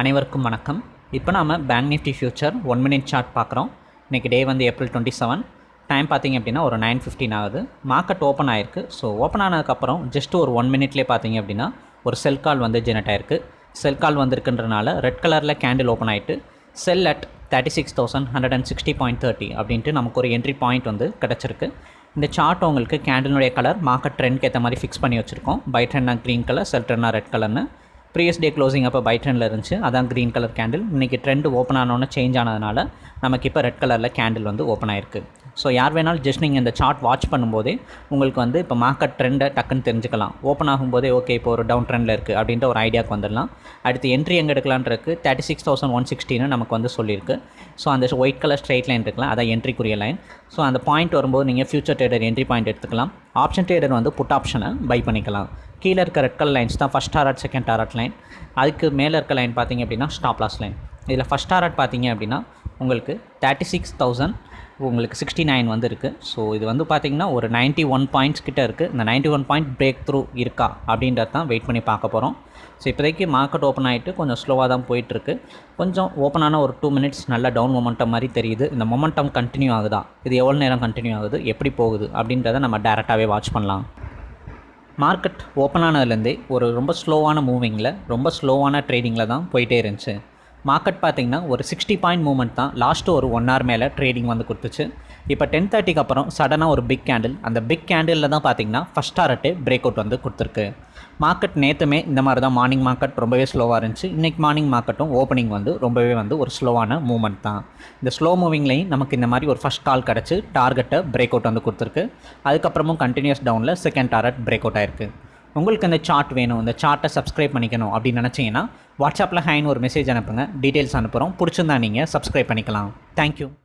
அனைவருக்கும் வணக்கம். இப்போ நாம் bank Nifty future one minute chart பார்க்குறோம். இன்றைக்கி டே வந்து ஏப்ரல் டுவெண்ட்டி செவன் டைம் பார்த்தீங்க அப்படின்னா ஒரு நைன் ஃபிஃப்டின் ஆகுது. மார்க்கெட் ஓப்பன் ஆயிருக்கு. ஸோ ஓப்பன் ஆனதுக்கப்புறம் ஜஸ்ட் ஒரு ஒன் மினிட்லேயே பார்த்தீங்க அப்படின்னா ஒரு செல் கால் வந்து ஜெனரேட் ஆயிருக்கு. செல் கால் வந்திருக்குன்றனால ரெட் கலரில் கேண்டில் ஓப்பன் ஆகிட்டு sell at thirty six thousand hundred and sixty point thirty அப்படின்ட்டு நமக்கு ஒரு என்ட்ரி பாயிண்ட் வந்து கிடச்சிருக்கு. இந்த சார்ட் உங்களுக்கு கேண்டிலுடைய கலர் மார்க்கெட் ட்ரெண்ட்க்கு ஏற்ற மாதிரி ஃபிக்ஸ் பண்ணி வச்சுருக்கோம். பை ட்ரெண்ட்னா க்ரீன் கலர் செல் ட்ரெண்டாக ரெட் கலர்னு ப்ரீவியஸ் டே க்ளோசிங் அப்போ பை ட்ரெண்டில் இருந்துச்சு. அதான் க்ரீன் கலர் கேண்டில் இன்றைக்கி ட்ரெண்ட் ஓப்பன் ஆனோன்னு சேஞ்ச் ஆனதுனால நமக்கு இப்போ ரெட் கலரில் கேண்டில் வந்து ஓப்பன் ஆயிருக்கு. ஸோ யார் வேணாலும் ஜஸ்ட் நீங்கள் இந்த சார்ட் வாட்ச் பண்ணும்போதே உங்களுக்கு வந்து இப்போ மார்க்கெட் ட்ரெண்டை டக்குன்னு தெரிஞ்சுக்கலாம். ஓப்பன் ஆகும்போதே ஓகே இப்போ ஒரு டவுன் ட்ரெண்டில் இருக்குது அப்படின்ற ஒரு ஐடியாவுக்கு வந்துடலாம். அடுத்து என்ட்ரி எங்கே எடுக்கலான்றக்கு தேர்ட்டி சிக்ஸ் தௌசண்ட் ஒன் சிக்ஸ்டின்னு நமக்கு வந்து சொல்லியிருக்கு. ஸோ அந்த ஒயிட் கலர் ஸ்ட்ரைட் லைன் இருக்கலாம் அதான் என்ட்ரிக்குரிய லைன் ஸோ அந்த பாயிண்ட் வரும்போது நீங்கள் ஃபியூச்சர் ட்ரேடர் என்ட்ரி பாயிண்ட் எடுத்துக்கலாம். ஆப்ஷன் ட்ரேடர் வந்து புட் ஆப்ஷனை பை பண்ணிக்கலாம். கீழே இருக்க ரெட் கலர் லைன்ஸ் தான் first target second target line அதுக்கு மேலே இருக்க லைன் பார்த்தீங்க அப்படின்னா ஸ்டாப் லாஸ் லைன் இதில் ஃபஸ்ட் டாரட் பார்த்தீங்க அப்படின்னா உங்களுக்கு தேர்ட்டி சிக்ஸ் தௌசண்ட் உங்களுக்கு சிக்ஸ்டி நைன் வந்து இருக்குது ஸோ இது வந்து பார்த்திங்கன்னா ஒரு நைன்ட்டி ஒன் பாயிண்ட்ஸ் கிட்ட இருக்குது இந்த ninety one point break through இருக்கா அப்படின்றது தான் வெயிட் பண்ணி பார்க்க போகிறோம் ஸோ இப்போதைக்கு மார்க்கெட் ஓப்பன் ஆகிட்டு கொஞ்சம் ஸ்லோவாக தான் போயிட்டுருக்கு கொஞ்சம் ஓப்பன் ஆன ஒரு டூ மினிட்ஸ் நல்ல டவுன் மொமெண்டம் மாதிரி தெரியுது. இந்த மொமெண்டம் கண்டினியூ ஆகுதா? இது எவ்வளோ நேரம் கண்டினியூ ஆகுது? எப்படி போகுது? அப்படின்றத நம்ம டேரெக்டாகவே வாட்ச் பண்ணலாம். மார்க்கெட் ஓப்பன் ஆனதுலேருந்தே ஒரு ரொம்ப ஸ்லோவான மூவிங்கில் ரொம்ப ஸ்லோவான ட்ரேடிங்கில் தான் போயிட்டே இருந்துச்சு. மார்க்கெட் பார்த்திங்கன்னா ஒரு சிக்ஸ்டி பாயிண்ட் மூவ்மெண்ட் தான். லாஸ்ட்டு ஒரு ஒன் ஹவர் மேலே ட்ரேடிங் வந்து கொடுத்துச்சு. இப்போ டென் தேர்ட்டிக்கு அப்புறம் சடனாக ஒரு பிக் கேண்டில் அந்த பிக் கேண்டிலில் தான் பார்த்திங்கன்னா ஃபஸ்ட் டாரட்டே பிரேக் அவுட் வந்து கொடுத்துருக்கு. மார்க்கெட் நேற்றுமே இந்த மாதிரி தான் மார்னிங் மார்க்கெட் ரொம்பவே ஸ்லோவாக இருந்துச்சு. இன்றைக்கி மார்னிங் மார்க்கெட்டும் ஓப்பனிங் வந்து ரொம்பவே வந்து ஒரு ஸ்லோவான மூவ்மெண்ட் தான். இந்த ஸ்லோ மூவிங்லேயும் நமக்கு இந்த மாதிரி ஒரு ஃபஸ்ட் கால் கிடச்சி டார்கெட்டை பிரேக் அவுட் வந்து கொடுத்துருக்கு. அதுக்கப்புறமும் கண்டினியூஸ் டவுனில் செகண்ட் டார்கெட் பிரேக் அவுட் ஆயிருக்கு. உங்களுக்கு இந்த சார்ட் வேணும் இந்த சார்ட்டை சப்ஸ்கிரைப் பண்ணிக்கணும் அப்படின்னு நினச்சிங்கன்னா வாட்ஸ்அப்பில் ஹைன்னு ஒரு மெசேஜ் அனுப்புங்க. டீட்டெயில்ஸ் அனுப்புகிறோம் பிடிச்சிருந்தா நீங்கள் சப்ஸ்கிரைப் பண்ணிக்கலாம். தேங்க்யூ